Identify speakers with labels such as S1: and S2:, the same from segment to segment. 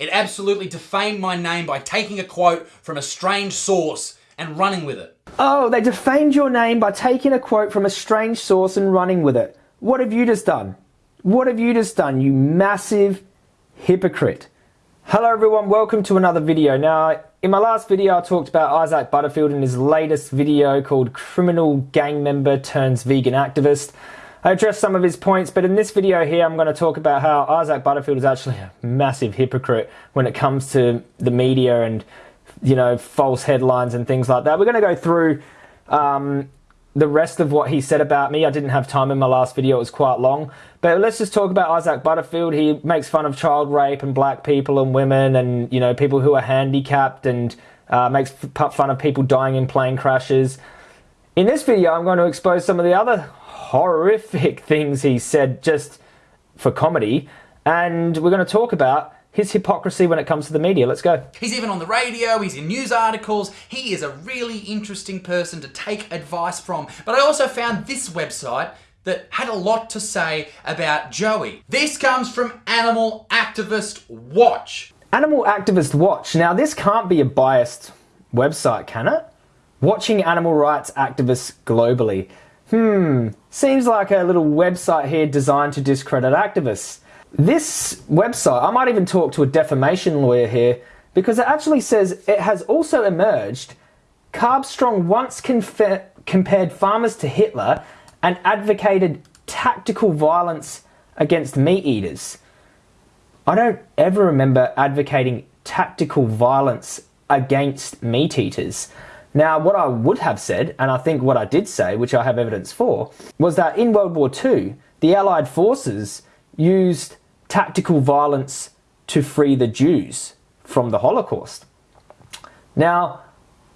S1: It absolutely defamed my name by taking a quote from a strange source and running with it.
S2: Oh, they defamed your name by taking a quote from a strange source and running with it. What have you just done? What have you just done, you massive hypocrite? Hello everyone, welcome to another video. Now, in my last video I talked about Isaac Butterfield in his latest video called Criminal Gang Member Turns Vegan Activist. I addressed some of his points, but in this video here I'm going to talk about how Isaac Butterfield is actually a massive hypocrite when it comes to the media and you know, false headlines and things like that. We're going to go through um, the rest of what he said about me. I didn't have time in my last video, it was quite long. But let's just talk about Isaac Butterfield. He makes fun of child rape and black people and women and, you know, people who are handicapped and uh, makes fun of people dying in plane crashes. In this video, I'm going to expose some of the other horrific things he said just for comedy. And we're going to talk about his hypocrisy when it comes to the media. Let's go.
S1: He's even on the radio, he's in news articles. He is a really interesting person to take advice from. But I also found this website that had a lot to say about Joey. This comes from Animal Activist Watch.
S2: Animal Activist Watch. Now, this can't be a biased website, can it? Watching animal rights activists globally. Hmm, seems like a little website here designed to discredit activists. This website, I might even talk to a defamation lawyer here because it actually says it has also emerged. Carbstrong once compared farmers to Hitler and advocated tactical violence against meat eaters. I don't ever remember advocating tactical violence against meat eaters. Now, what I would have said, and I think what I did say, which I have evidence for, was that in World War II, the Allied forces used tactical violence to free the Jews from the Holocaust. Now,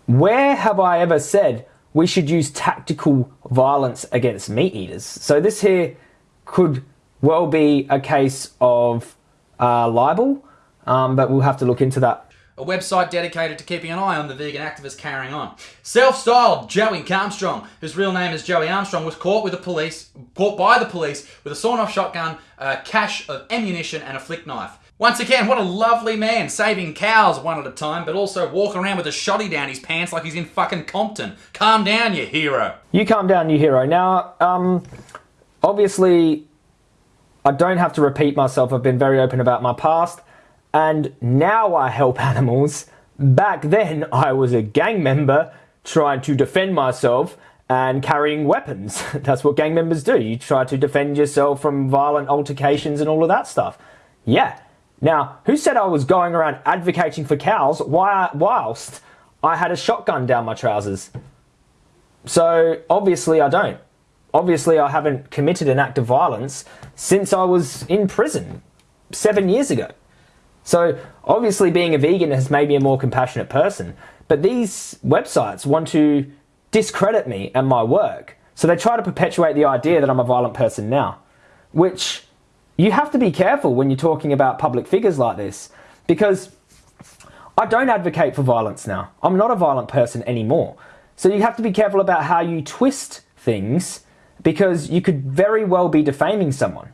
S2: where have I ever said we should use tactical violence against meat eaters? So this here could well be a case of uh, libel, um, but we'll have to look into that
S1: a website dedicated to keeping an eye on the vegan activists carrying on. Self-styled Joey Carbstrong, whose real name is Joey Armstrong, was caught with the police, caught by the police with a sawn-off shotgun, a cache of ammunition, and a flick knife. Once again, what a lovely man, saving cows one at a time, but also walking around with a shotty down his pants like he's in fucking Compton. Calm down, you hero.
S2: You calm down, you hero. Now, um, obviously, I don't have to repeat myself. I've been very open about my past and now I help animals. Back then, I was a gang member trying to defend myself and carrying weapons. That's what gang members do. You try to defend yourself from violent altercations and all of that stuff. Yeah. Now, who said I was going around advocating for cows whilst I had a shotgun down my trousers? So, obviously, I don't. Obviously, I haven't committed an act of violence since I was in prison seven years ago. So obviously being a vegan has made me a more compassionate person. But these websites want to discredit me and my work. So they try to perpetuate the idea that I'm a violent person now, which you have to be careful when you're talking about public figures like this because I don't advocate for violence now. I'm not a violent person anymore. So you have to be careful about how you twist things because you could very well be defaming someone.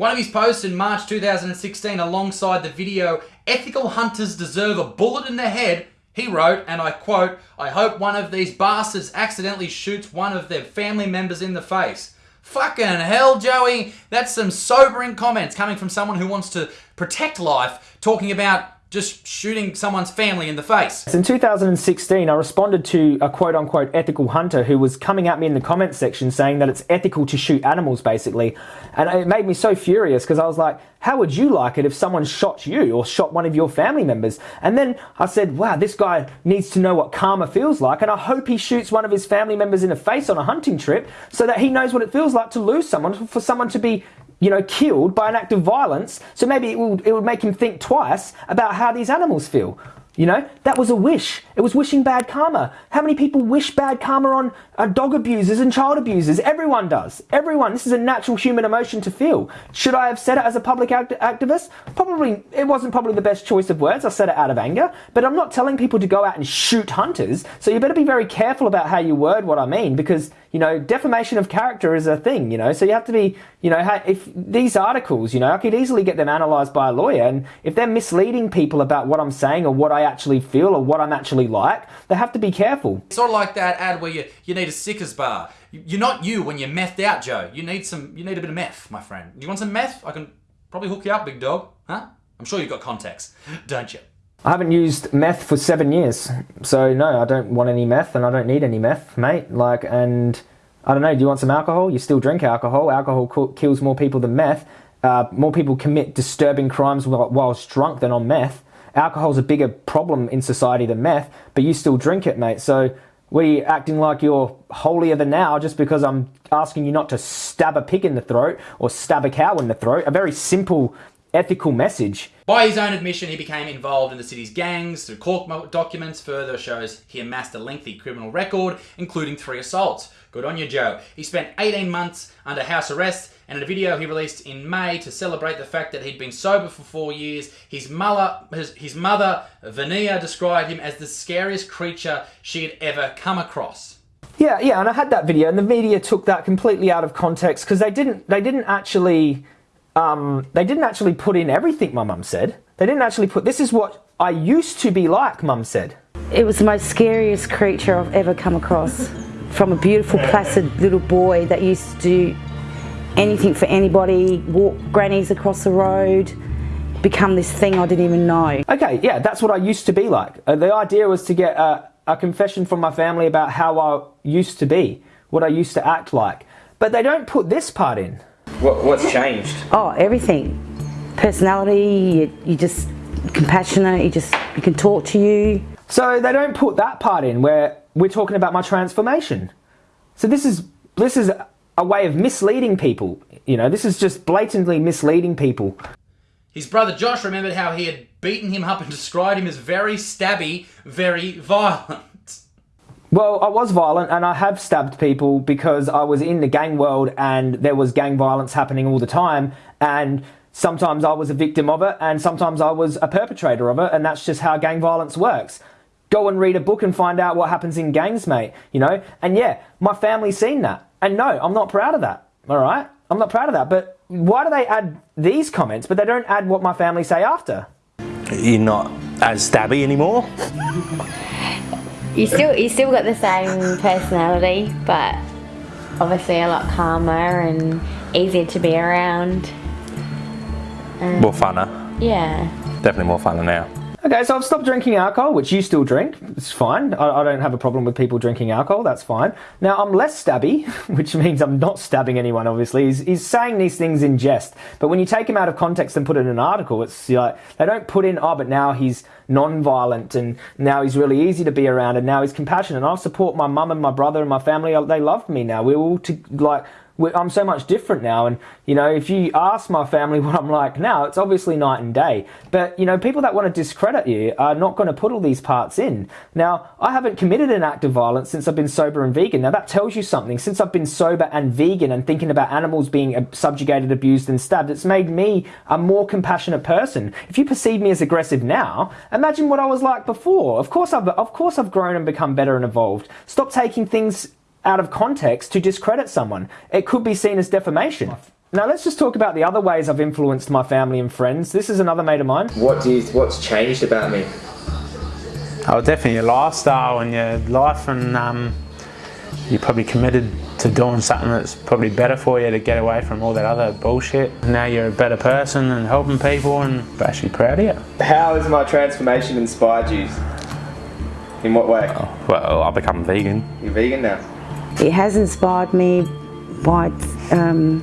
S1: One of his posts in March 2016 alongside the video, Ethical Hunters Deserve a Bullet in the Head, he wrote, and I quote, I hope one of these bastards accidentally shoots one of their family members in the face. Fucking hell, Joey. That's some sobering comments coming from someone who wants to protect life, talking about just shooting someone's family in the face.
S2: In 2016, I responded to a quote unquote ethical hunter who was coming at me in the comments section saying that it's ethical to shoot animals, basically. And it made me so furious because I was like, how would you like it if someone shot you or shot one of your family members? And then I said, wow, this guy needs to know what karma feels like. And I hope he shoots one of his family members in the face on a hunting trip so that he knows what it feels like to lose someone, for someone to be you know, killed by an act of violence. So maybe it would, it would make him think twice about how these animals feel. You know, that was a wish. It was wishing bad karma. How many people wish bad karma on uh, dog abusers and child abusers? Everyone does. Everyone. This is a natural human emotion to feel. Should I have said it as a public act activist? Probably, it wasn't probably the best choice of words. I said it out of anger. But I'm not telling people to go out and shoot hunters. So you better be very careful about how you word what I mean because you know, defamation of character is a thing, you know, so you have to be, you know, if these articles, you know, I could easily get them analysed by a lawyer, and if they're misleading people about what I'm saying or what I actually feel or what I'm actually like, they have to be careful.
S1: It's sort of like that ad where you, you need a Snickers bar. You're not you when you're methed out, Joe. You need some, you need a bit of meth, my friend. You want some meth? I can probably hook you up, big dog. Huh? I'm sure you've got contacts, don't you?
S2: I haven't used meth for seven years, so no, I don't want any meth, and I don't need any meth, mate. Like, and I don't know. Do you want some alcohol? You still drink alcohol. Alcohol kills more people than meth. Uh, more people commit disturbing crimes whilst drunk than on meth. Alcohol's a bigger problem in society than meth, but you still drink it, mate. So are you acting like you're holier than thou just because I'm asking you not to stab a pig in the throat or stab a cow in the throat. A very simple ethical message.
S1: By his own admission, he became involved in the city's gangs through court documents. Further shows he amassed a lengthy criminal record, including three assaults. Good on you, Joe. He spent 18 months under house arrest, and in a video he released in May to celebrate the fact that he'd been sober for four years, his mother, his, his mother Vania, described him as the scariest creature she had ever come across.
S2: Yeah, yeah, and I had that video, and the media took that completely out of context because they didn't, they didn't actually um, they didn't actually put in everything my mum said. They didn't actually put, this is what I used to be like, mum said.
S3: It was the most scariest creature I've ever come across. From a beautiful, placid little boy that used to do anything for anybody, walk grannies across the road, become this thing I didn't even know.
S2: Okay, yeah, that's what I used to be like. Uh, the idea was to get a, a confession from my family about how I used to be, what I used to act like. But they don't put this part in.
S4: What, what's changed?
S3: Oh, everything. Personality, you, you just compassionate, you just, you can talk to you.
S2: So they don't put that part in where we're talking about my transformation. So this is, this is a way of misleading people. You know, this is just blatantly misleading people.
S1: His brother Josh remembered how he had beaten him up and described him as very stabby, very violent.
S2: Well, I was violent and I have stabbed people because I was in the gang world and there was gang violence happening all the time. And sometimes I was a victim of it and sometimes I was a perpetrator of it. And that's just how gang violence works. Go and read a book and find out what happens in gangs, mate. You know? And yeah, my family's seen that. And no, I'm not proud of that. All right? I'm not proud of that. But why do they add these comments, but they don't add what my family say after?
S4: You're not as stabby anymore?
S5: You still you still got the same personality, but obviously a lot calmer and easier to be around.
S4: Um, more funner.
S5: Yeah.
S4: Definitely more funner now.
S2: Okay, so I've stopped drinking alcohol, which you still drink. It's fine. I, I, don't have a problem with people drinking alcohol. That's fine. Now, I'm less stabby, which means I'm not stabbing anyone, obviously. He's, he's saying these things in jest. But when you take him out of context and put it in an article, it's like, they don't put in, oh, but now he's non-violent and now he's really easy to be around and now he's compassionate. And I support my mum and my brother and my family. They love me now. We're all to, like, I'm so much different now. And, you know, if you ask my family what I'm like now, it's obviously night and day. But, you know, people that want to discredit you are not going to put all these parts in. Now, I haven't committed an act of violence since I've been sober and vegan. Now, that tells you something. Since I've been sober and vegan and thinking about animals being subjugated, abused, and stabbed, it's made me a more compassionate person. If you perceive me as aggressive now, imagine what I was like before. Of course, I've, of course, I've grown and become better and evolved. Stop taking things out of context to discredit someone. It could be seen as defamation. Now let's just talk about the other ways I've influenced my family and friends. This is another mate of mine.
S4: What do you, what's changed about me?
S6: Oh, definitely your lifestyle and your life, and um, you're probably committed to doing something that's probably better for you to get away from all that other bullshit. Now you're a better person and helping people, and I'm actually proud of you.
S4: How has my transformation inspired you? In what way?
S6: Oh, well, I've become vegan.
S4: You're vegan now.
S3: It has inspired me by um,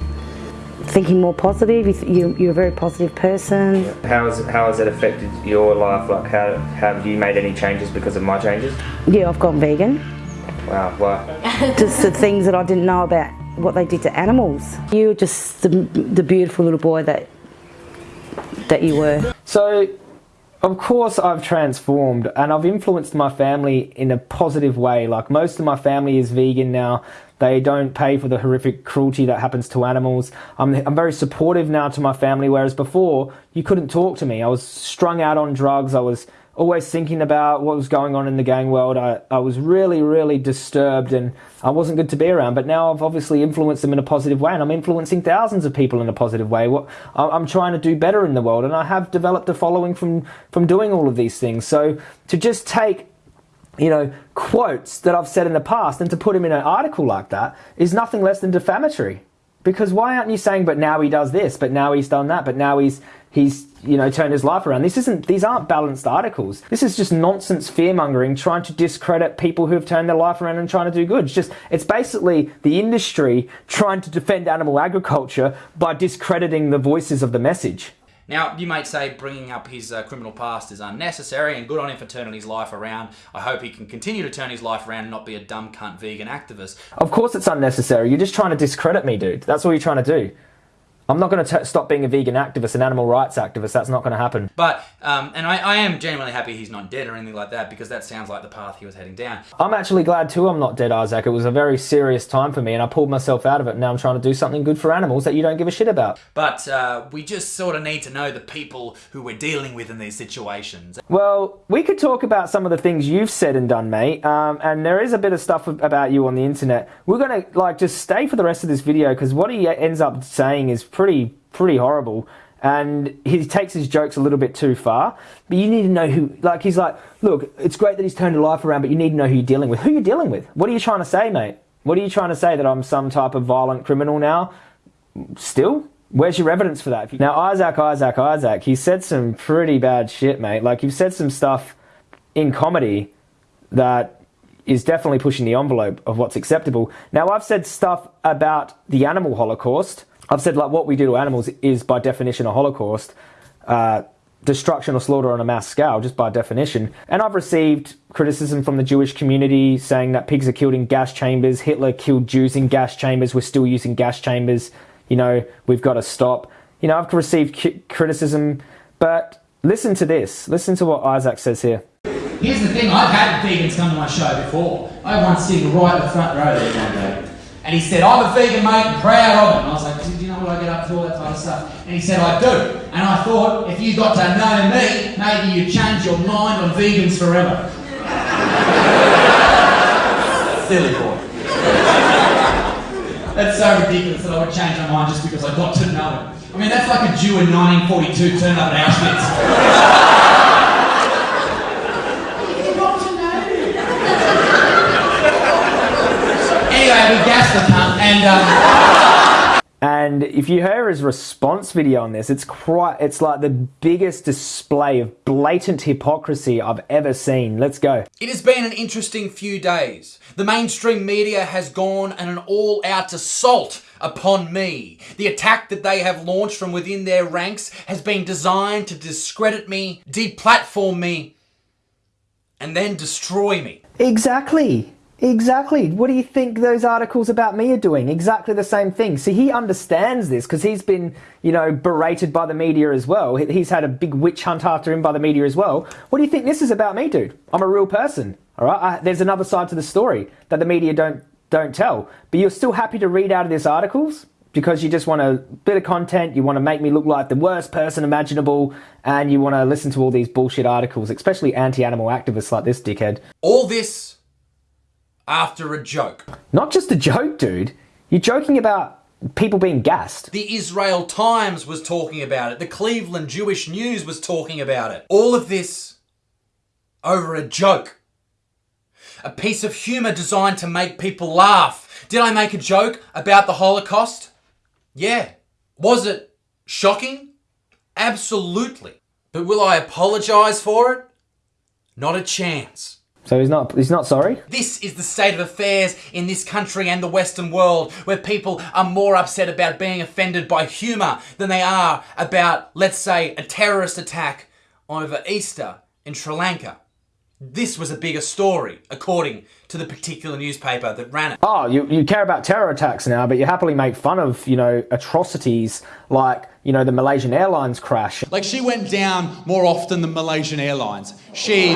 S3: thinking more positive. You, you're a very positive person.
S4: How has, how has it affected your life? Like, how, have you made any changes because of my changes?
S3: Yeah, I've gone vegan.
S4: Wow, why?
S3: just the things that I didn't know about what they did to animals. You're just the, the beautiful little boy that that you were.
S2: So of course I've transformed and I've influenced my family in a positive way. Like most of my family is vegan now. They don't pay for the horrific cruelty that happens to animals. I'm, I'm very supportive now to my family, whereas before you couldn't talk to me. I was strung out on drugs. I was always thinking about what was going on in the gang world. I, I was really, really disturbed and I wasn't good to be around. But now I've obviously influenced them in a positive way and I'm influencing thousands of people in a positive way. What, I'm trying to do better in the world and I have developed a following from, from doing all of these things. So to just take you know, quotes that I've said in the past and to put him in an article like that is nothing less than defamatory. Because why aren't you saying, but now he does this, but now he's done that, but now he's he's you know turned his life around. This isn't these aren't balanced articles. This is just nonsense fear mongering, trying to discredit people who have turned their life around and trying to do good. It's just it's basically the industry trying to defend animal agriculture by discrediting the voices of the message.
S1: Now, you might say bringing up his uh, criminal past is unnecessary and good on him for turning his life around. I hope he can continue to turn his life around and not be a dumb cunt vegan activist.
S2: Of course it's unnecessary. You're just trying to discredit me, dude. That's all you're trying to do. I'm not going to stop being a vegan activist, an animal rights activist. That's not going to happen.
S1: But, um, and I, I, am genuinely happy he's not dead or anything like that because that sounds like the path he was heading down.
S2: I'm actually glad too I'm not dead, Isaac. It was a very serious time for me and I pulled myself out of it. Now I'm trying to do something good for animals that you don't give a shit about.
S1: But uh, we just sort of need to know the people who we're dealing with in these situations.
S2: Well, we could talk about some of the things you've said and done, mate. Um, and there is a bit of stuff about you on the internet. We're going to like just stay for the rest of this video because what he ends up saying is pretty pretty horrible. And he takes his jokes a little bit too far. But you need to know who, like, he's like, look, it's great that he's turned your life around, but you need to know who you're dealing with. Who you dealing with? What are you trying to say, mate? What are you trying to say that I'm some type of violent criminal now? Still? Where's your evidence for that? Now, Isaac, Isaac, Isaac, he said some pretty bad shit, mate. Like, you've said some stuff in comedy that is definitely pushing the envelope of what's acceptable. Now, I've said stuff about the animal holocaust I've said like what we do to animals is by definition a holocaust, uh, destruction or slaughter on a mass scale, just by definition. And I've received criticism from the Jewish community saying that pigs are killed in gas chambers, Hitler killed Jews in gas chambers, we're still using gas chambers, you know, we've got to stop. You know, I've received criticism, but listen to this. Listen to what Isaac says here.
S1: Here's the thing, I've had vegans come to my show before. I one sitting right in the front row there one day. And he said, I'm a vegan, mate, proud of it. And I was like, do you know what I get up to, all that type of stuff? And he said, I do. And I thought, if you got to know me, maybe you'd change your mind on vegans forever. Silly boy. That's so ridiculous that I would change my mind just because I got to know him. I mean, that's like a Jew in 1942 turning up at Auschwitz. anyway, we gassed the cunt, and. Um...
S2: And if you hear his response video on this, it's quite, it's like the biggest display of blatant hypocrisy I've ever seen. Let's go.
S1: It has been an interesting few days. The mainstream media has gone on an all-out assault upon me. The attack that they have launched from within their ranks has been designed to discredit me, deplatform me, and then destroy me.
S2: Exactly. Exactly. What do you think those articles about me are doing? Exactly the same thing. See, he understands this because he's been, you know, berated by the media as well. He's had a big witch hunt after him by the media as well. What do you think this is about me, dude? I'm a real person. All right. I, there's another side to the story that the media don't don't tell. But you're still happy to read out of these articles because you just want a bit of content. You want to make me look like the worst person imaginable, and you want to listen to all these bullshit articles, especially anti-animal activists like this dickhead.
S1: All this after a joke.
S2: Not just a joke, dude. You're joking about people being gassed.
S1: The Israel Times was talking about it. The Cleveland Jewish News was talking about it. All of this over a joke. A piece of humour designed to make people laugh. Did I make a joke about the Holocaust? Yeah. Was it shocking? Absolutely. But will I apologise for it? Not a chance.
S2: So he's not he's not sorry?
S1: This is the state of affairs in this country and the Western world where people are more upset about being offended by humour than they are about, let's say, a terrorist attack over Easter in Sri Lanka. This was a bigger story, according to the particular newspaper that ran it.
S2: Oh, you, you care about terror attacks now, but you happily make fun of, you know, atrocities like, you know, the Malaysian Airlines crash.
S1: Like she went down more often than Malaysian Airlines. She...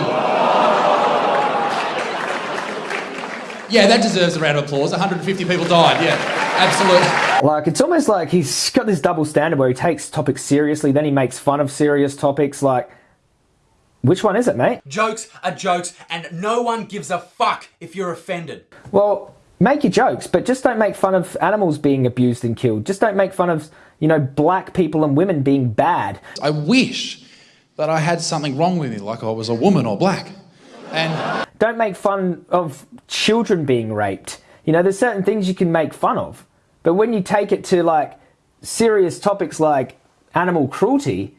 S1: Yeah, that deserves a round of applause. 150 people died. Yeah, absolutely.
S2: Like, it's almost like he's got this double standard where he takes topics seriously, then he makes fun of serious topics. Like, Which one is it, mate?
S1: Jokes are jokes, and no one gives a fuck if you're offended.
S2: Well, make your jokes, but just don't make fun of animals being abused and killed. Just don't make fun of, you know, black people and women being bad.
S7: I wish that I had something wrong with me, like I was a woman or black. And
S2: Don't make fun of children being raped. You know, there's certain things you can make fun of. But when you take it to like serious topics like animal cruelty,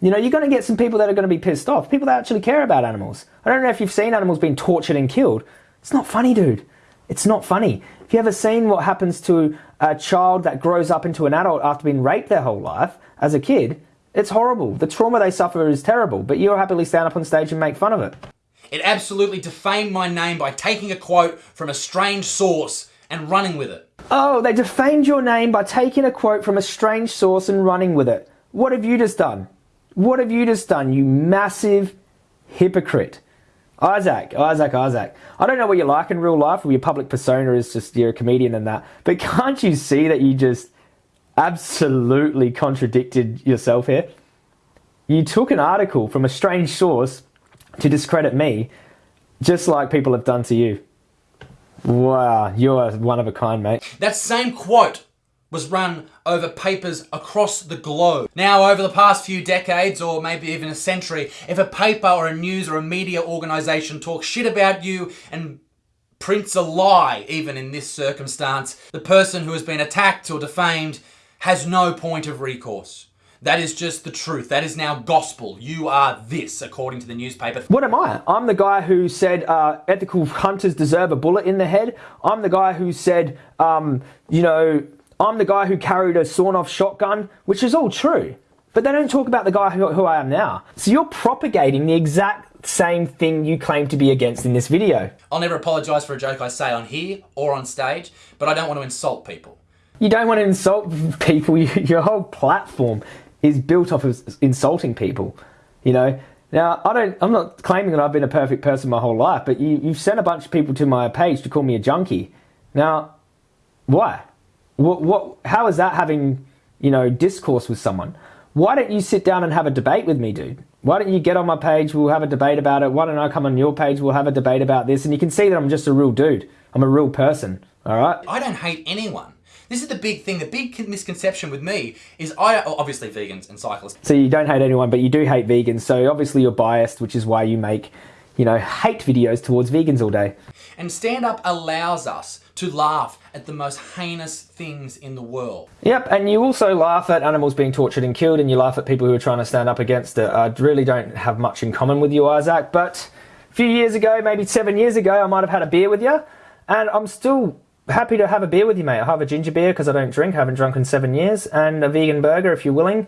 S2: you know, you're going to get some people that are going to be pissed off. People that actually care about animals. I don't know if you've seen animals being tortured and killed. It's not funny, dude. It's not funny. Have you ever seen what happens to a child that grows up into an adult after being raped their whole life as a kid? It's horrible. The trauma they suffer is terrible, but you'll happily stand up on stage and make fun of it.
S1: It absolutely defamed my name by taking a quote from a strange source and running with it.
S2: Oh, they defamed your name by taking a quote from a strange source and running with it. What have you just done? What have you just done, you massive hypocrite? Isaac, Isaac, Isaac. I don't know what you're like in real life, or your public persona is just you're a comedian and that, but can't you see that you just absolutely contradicted yourself here? You took an article from a strange source to discredit me, just like people have done to you. Wow, you're one of a kind, mate.
S1: That same quote was run over papers across the globe. Now, over the past few decades, or maybe even a century, if a paper or a news or a media organisation talks shit about you and prints a lie, even in this circumstance, the person who has been attacked or defamed has no point of recourse. That is just the truth. That is now gospel. You are this, according to the newspaper.
S2: What am I? I'm the guy who said uh, ethical hunters deserve a bullet in the head. I'm the guy who said, um, you know, I'm the guy who carried a sawn off shotgun, which is all true. But they don't talk about the guy who, who I am now. So you're propagating the exact same thing you claim to be against in this video.
S1: I'll never apologise for a joke I say on here or on stage, but I don't want to insult people.
S2: You don't want to insult people. Your whole platform is built off of insulting people. You know. Now I don't. I'm not claiming that I've been a perfect person my whole life, but you, you've sent a bunch of people to my page to call me a junkie. Now, why? What? What? How is that having you know discourse with someone? Why don't you sit down and have a debate with me, dude? Why don't you get on my page? We'll have a debate about it. Why don't I come on your page? We'll have a debate about this, and you can see that I'm just a real dude. I'm a real person. All right.
S1: I don't hate anyone. This is the big thing. The big misconception with me is I oh, obviously vegans and cyclists.
S2: So you don't hate anyone, but you do hate vegans. So obviously you're biased, which is why you make, you know, hate videos towards vegans all day.
S1: And stand up allows us to laugh at the most heinous things in the world.
S2: Yep, and you also laugh at animals being tortured and killed, and you laugh at people who are trying to stand up against it. I really don't have much in common with you, Isaac, but a few years ago, maybe seven years ago, I might have had a beer with you, and I'm still happy to have a beer with you, mate. I'll have a ginger beer because I don't drink, I haven't drunk in seven years, and a vegan burger if you're willing.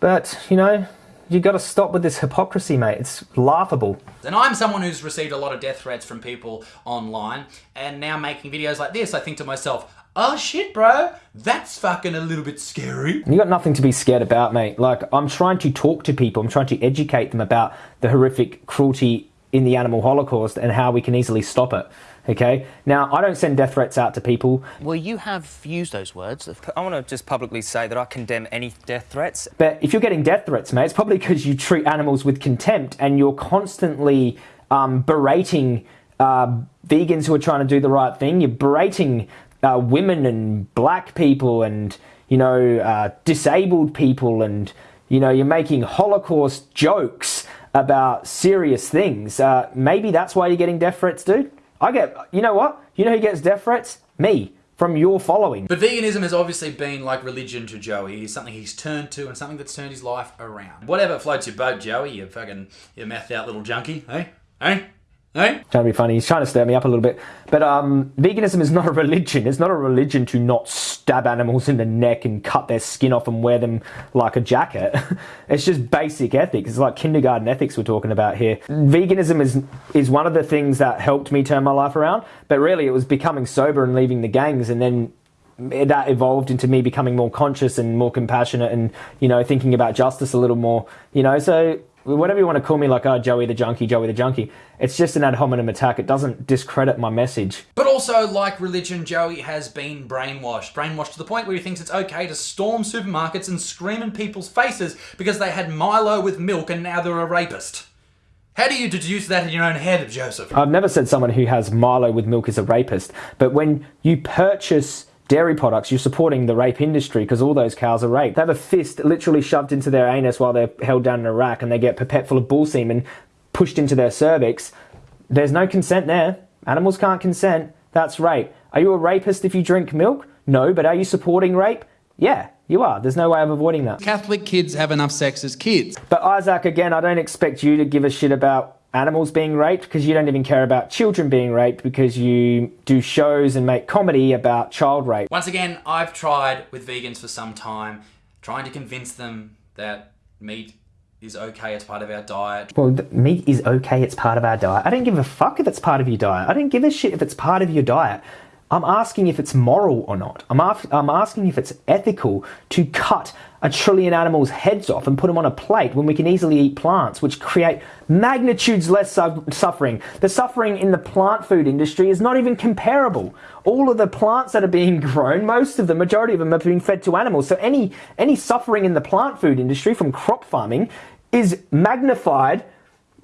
S2: But, you know, you got to stop with this hypocrisy, mate. It's laughable.
S1: And I'm someone who's received a lot of death threats from people online, and now making videos like this, I think to myself, oh shit, bro, that's fucking a little bit scary.
S2: You got nothing to be scared about, mate. Like, I'm trying to talk to people, I'm trying to educate them about the horrific cruelty in the animal holocaust and how we can easily stop it. Okay. Now, I don't send death threats out to people.
S8: Well, you have used those words.
S9: I want to just publicly say that I condemn any death threats.
S2: But if you're getting death threats, mate, it's probably because you treat animals with contempt and you're constantly um, berating uh, vegans who are trying to do the right thing. You're berating uh, women and black people and, you know, uh, disabled people and, you know, you're making Holocaust jokes about serious things. Uh, maybe that's why you're getting death threats, dude. I get, you know what? You know who gets death threats? Me, from your following.
S1: But veganism has obviously been like religion to Joey. It's something he's turned to and something that's turned his life around. Whatever floats your boat, Joey, you fucking, you mouthed out little junkie, hey? Hey? Hey?
S2: Trying to be funny. He's trying to stir me up a little bit. But um, veganism is not a religion. It's not a religion to not stab animals in the neck and cut their skin off and wear them like a jacket. it's just basic ethics. It's like kindergarten ethics we're talking about here. Veganism is is one of the things that helped me turn my life around. But really, it was becoming sober and leaving the gangs, and then that evolved into me becoming more conscious and more compassionate and you know thinking about justice a little more you know so whatever you want to call me, like, oh, Joey the junkie, Joey the junkie, it's just an ad hominem attack. It doesn't discredit my message.
S1: But also, like religion, Joey has been brainwashed. Brainwashed to the point where he thinks it's okay to storm supermarkets and scream in people's faces because they had Milo with milk and now they're a rapist. How do you deduce that in your own head, Joseph?
S2: I've never said someone who has Milo with milk is a rapist, but when you purchase dairy products, you're supporting the rape industry because all those cows are raped. They have a fist literally shoved into their anus while they're held down in a rack and they get pipette full of bull semen pushed into their cervix. There's no consent there. Animals can't consent. That's rape. Are you a rapist if you drink milk? No, but are you supporting rape? Yeah, you are. There's no way of avoiding that.
S7: Catholic kids have enough sex as kids.
S2: But Isaac, again, I don't expect you to give a shit about animals being raped because you don't even care about children being raped because you do shows and make comedy about child rape.
S1: Once again, I've tried with vegans for some time, trying to convince them that meat is okay, it's part of our diet.
S2: Well, meat is okay, it's part of our diet. I don't give a fuck if it's part of your diet. I don't give a shit if it's part of your diet. I'm asking if it's moral or not. I'm, I'm asking if it's ethical to cut a trillion animals' heads off and put them on a plate when we can easily eat plants, which create magnitudes less su- suffering. The suffering in the plant food industry is not even comparable. All of the plants that are being grown, most of the majority of them are being fed to animals. So any any suffering in the plant food industry from crop farming is magnified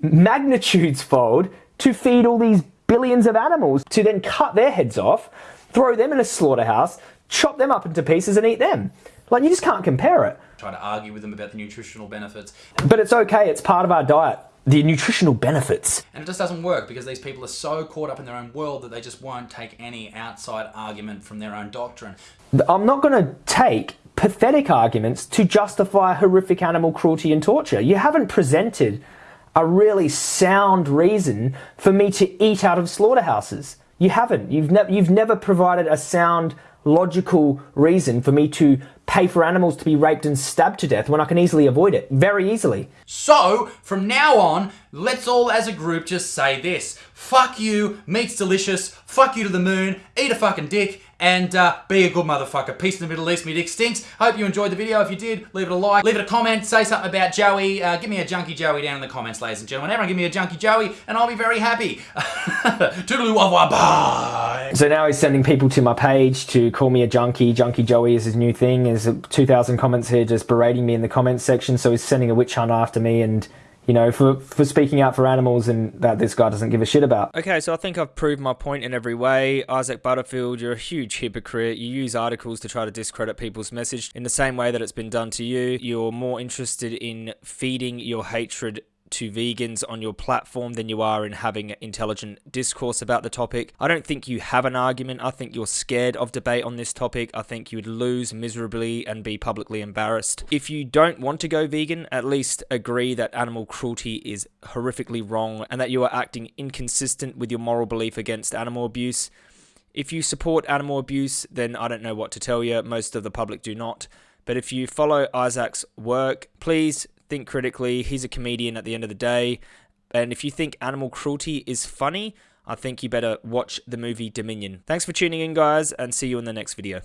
S2: magnitudes fold to feed all these billions of animals to then cut their heads off, throw them in a slaughterhouse, chop them up into pieces and eat them. Like you just can't compare it.
S1: Try to argue with them about the nutritional benefits.
S2: But it's okay, it's part of our diet. The nutritional benefits.
S1: And it just doesn't work because these people are so caught up in their own world that they just won't take any outside argument from their own doctrine.
S2: I'm not going to take pathetic arguments to justify horrific animal cruelty and torture. You haven't presented a really sound reason for me to eat out of slaughterhouses. You haven't. You've, ne- you've never provided a sound, logical reason for me to pay for animals to be raped and stabbed to death when I can easily avoid it. Very easily.
S1: So, from now on, let's all as a group just say this. Fuck you, meat's delicious, fuck you to the moon, eat a fucking dick, and uh, be a good motherfucker. Peace in the Middle East, me dick stinks. Hope you enjoyed the video. If you did, leave it a like, leave it a comment, say something about Joey. Uh, give me a junkie Joey down in the comments, ladies and gentlemen. Everyone give me a junkie Joey, and I'll be very happy. Toodaloo wah wah bye.
S2: So now he's sending people to my page to call me a junkie. Junkie Joey is his new thing. There's 2,000 comments here just berating me in the comments section. So he's sending a witch hunt after me and, you know, for, for speaking out for animals and that this guy doesn't give a shit about.
S9: Okay, so I think I've proved my point in every way. Isaac Butterfield, you're a huge hypocrite. You use articles to try to discredit people's message in the same way that it's been done to you. You're more interested in feeding your hatred to vegans on your platform than you are in having intelligent discourse about the topic. I don't think you have an argument. I think you're scared of debate on this topic. I think you'd lose miserably and be publicly embarrassed. If you don't want to go vegan, at least agree that animal cruelty is horrifically wrong and that you are acting inconsistent with your moral belief against animal abuse. If you support animal abuse, then I don't know what to tell you. Most of the public do not. But if you follow Isaac's work, please think critically. He's a comedian at the end of the day. And if you think animal cruelty is funny, I think you better watch the movie Dominion. Thanks for tuning in, guys, and see you in the next video.